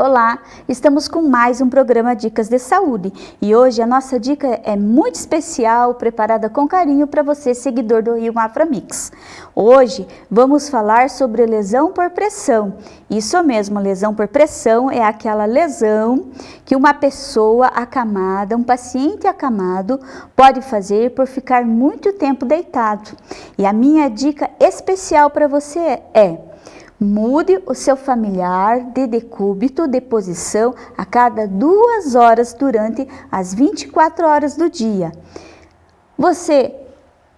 Olá, estamos com mais um programa Dicas de Saúde e hoje a nossa dica é muito especial, preparada com carinho para você, seguidor do Rio Mafra Mix. Hoje vamos falar sobre lesão por pressão. Isso mesmo, lesão por pressão é aquela lesão que uma pessoa acamada, um paciente acamado, pode fazer por ficar muito tempo deitado. E a minha dica especial para você é Mude o seu familiar de decúbito de posição a cada duas horas durante as 24 horas do dia. Você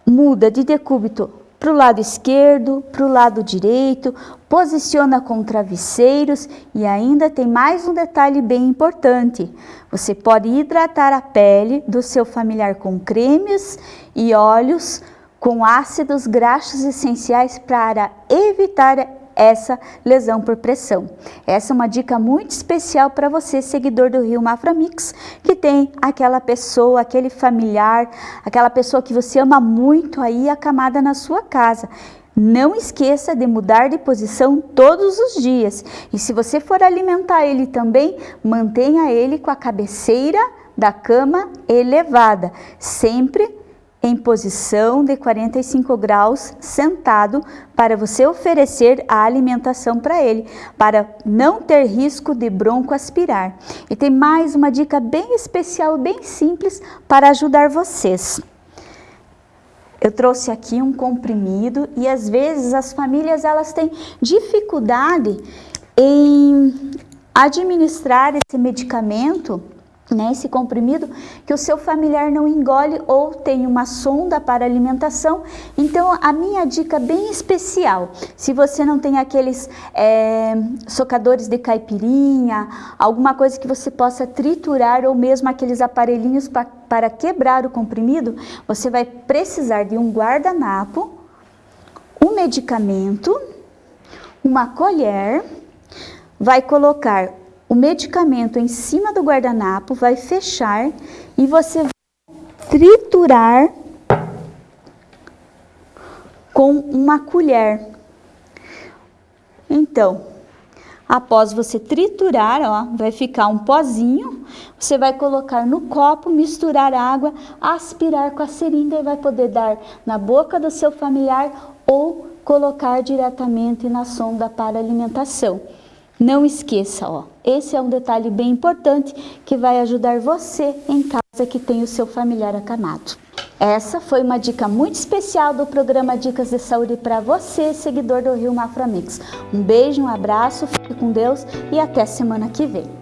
muda de decúbito para o lado esquerdo, para o lado direito, posiciona com travesseiros e ainda tem mais um detalhe bem importante. Você pode hidratar a pele do seu familiar com cremes e óleos com ácidos graxos essenciais para evitar essa lesão por pressão. Essa é uma dica muito especial para você, seguidor do Rio Mafra Mix, que tem aquela pessoa, aquele familiar, aquela pessoa que você ama muito aí acamada na sua casa. Não esqueça de mudar de posição todos os dias. E se você for alimentar ele também, mantenha ele com a cabeceira da cama elevada, sempre em posição de 45 graus sentado para você oferecer a alimentação para ele, para não ter risco de bronco aspirar. E tem mais uma dica bem especial, bem simples para ajudar vocês. Eu trouxe aqui um comprimido e às vezes as famílias elas têm dificuldade em administrar esse medicamento né, esse comprimido que o seu familiar não engole ou tem uma sonda para alimentação. Então, a minha dica bem especial, se você não tem aqueles é, socadores de caipirinha, alguma coisa que você possa triturar ou mesmo aqueles aparelhinhos pra, para quebrar o comprimido, você vai precisar de um guardanapo, um medicamento, uma colher, vai colocar o medicamento em cima do guardanapo, vai fechar e você vai triturar com uma colher. Então, após você triturar, ó, vai ficar um pozinho, você vai colocar no copo, misturar água, aspirar com a seringa e vai poder dar na boca do seu familiar ou colocar diretamente na sonda para alimentação. Não esqueça, ó, esse é um detalhe bem importante que vai ajudar você em casa que tem o seu familiar acamado. Essa foi uma dica muito especial do programa Dicas de Saúde para você, seguidor do Rio Maframix. Um beijo, um abraço, fique com Deus e até semana que vem.